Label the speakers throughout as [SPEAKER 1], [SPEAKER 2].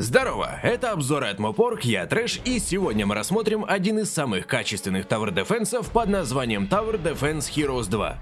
[SPEAKER 1] Здорово, это обзор от Мопорг, я Трэш, и сегодня мы рассмотрим один из самых качественных Tower Defense под названием Tower Defense Heroes 2.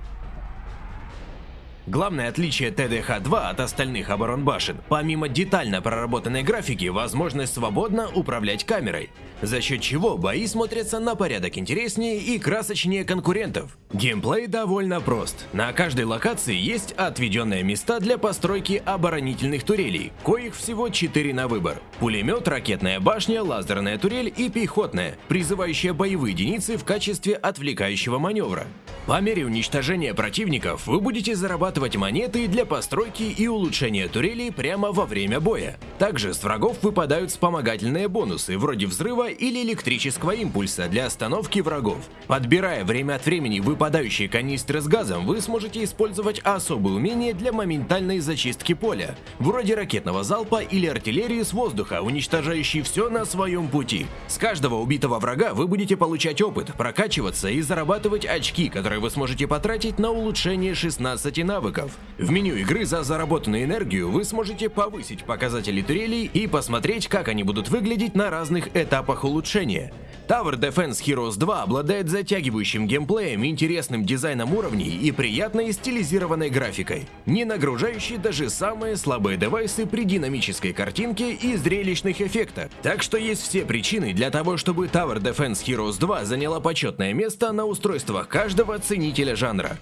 [SPEAKER 1] Главное отличие TDH-2 от остальных оборон башен, помимо детально проработанной графики, возможность свободно управлять камерой, за счет чего бои смотрятся на порядок интереснее и красочнее конкурентов. Геймплей довольно прост. На каждой локации есть отведенные места для постройки оборонительных турелей, коих всего 4 на выбор. Пулемет, ракетная башня, лазерная турель и пехотная, призывающая боевые единицы в качестве отвлекающего маневра. По мере уничтожения противников вы будете зарабатывать монеты для постройки и улучшения турелей прямо во время боя. Также с врагов выпадают вспомогательные бонусы, вроде взрыва или электрического импульса для остановки врагов. Подбирая время от времени выпадающие канистры с газом, вы сможете использовать особые умения для моментальной зачистки поля, вроде ракетного залпа или артиллерии с воздуха, уничтожающей все на своем пути. С каждого убитого врага вы будете получать опыт, прокачиваться и зарабатывать очки, которые которые вы сможете потратить на улучшение 16 навыков. В меню игры за заработанную энергию вы сможете повысить показатели турелей и посмотреть, как они будут выглядеть на разных этапах улучшения. Tower Defense Heroes 2 обладает затягивающим геймплеем, интересным дизайном уровней и приятной стилизированной графикой, не нагружающей даже самые слабые девайсы при динамической картинке и зрелищных эффектах. Так что есть все причины для того, чтобы Tower Defense Heroes 2 заняла почетное место на устройствах каждого ценителя жанра.